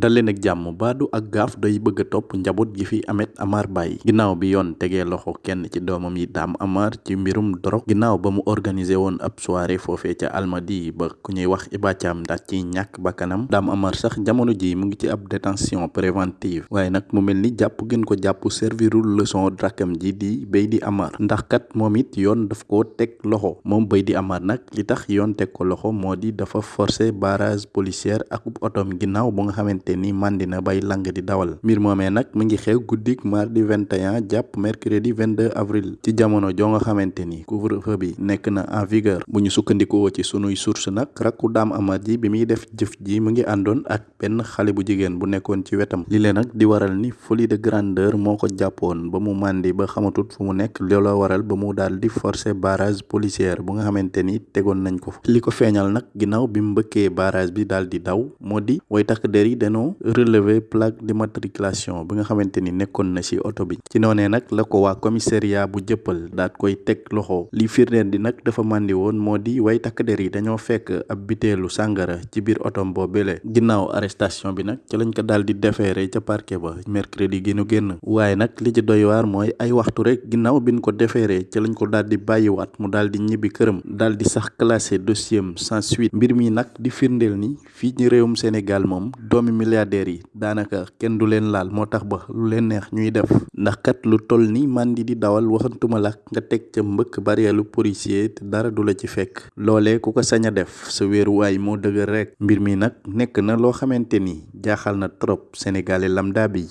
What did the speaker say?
daleen ak jàmm baadu ak gaaf day bëgg a topp gi fi Amet Amar Bay ginnaaw bi yoon tegee loxo kenn ci doomam yi Amar ci mbirum dorog ginnaaw ba mu organiser woon ab soirée foofee ca Almadi ba ku ñuy wax Iba Thiam ndax ci Amar sax jamono ji mu ngi ci ab détention préventive. Waaye nag mu gën ko jàpp servirul leçon rakkam ji di Beydi Amar. Ndax kat moom it yoon daf ko loxo. Beydi Amar nag li tax yoon teg ko loxo moo di dafa forcer barrage policière ak otom ginnaaw bu nga ni màndi na bay lang di dawal. Mbir moomee nag mu ngi xew guddik mardi 21 jàpp mercredi 22 avril. Ci jamono joo nga xamante ni couvre-feu bi nekk na en vigueur. Bu ñu sukkandikoo ci sunuy source nag rakku Dame Amar bi muy def jëf ji mu ngi ak benn xale bu jigéen bu nekkoon ci wetam. Li nag di waral ni folie de grandeur moo ko jàppoon ba mu màndi ba xamatut fu mu nekk. Looloo waral ba mu daal di forcer barrage policière bu nga xamante ni tegoon nañ ko li ko feeñal bi barrage bi di daw moo way dañoo relever plaque d'immatriculation bi nga xamante ni nekkoon na ci oto bi. Ci noonee nag la ko waa commissariat bu jëppal daat koy teg loxo. Li firndeel di nag dafa màndi woon moo di way takk der yi dañoo fekk ab biteelu sàngara ci biir otom boobele. Ginnaaw arrestation bi nag ci lañ ko daal di defeere ca parquet ba mercredi gi nu génn. Waaye nag li ci doy waar mooy ay waxtu rek ginnaaw biñ ko defeere ci sans suite. Mbir di firndeel ni fii réewum Sénégal milliardaires yi daanaka kenn du leen laal moo tax ba lu leen neex ñuy def. Ndax kat lu toll ni màndi di dawal waxantuma la nga teg ca mbëkk barielu policier te dara du la ci fekk loolee ku ko sañ a def sa wéeruwaay moo dëgër rek mbir mi nag nekk na loo xamante ni jaaxal na trop sénégalais lambda bi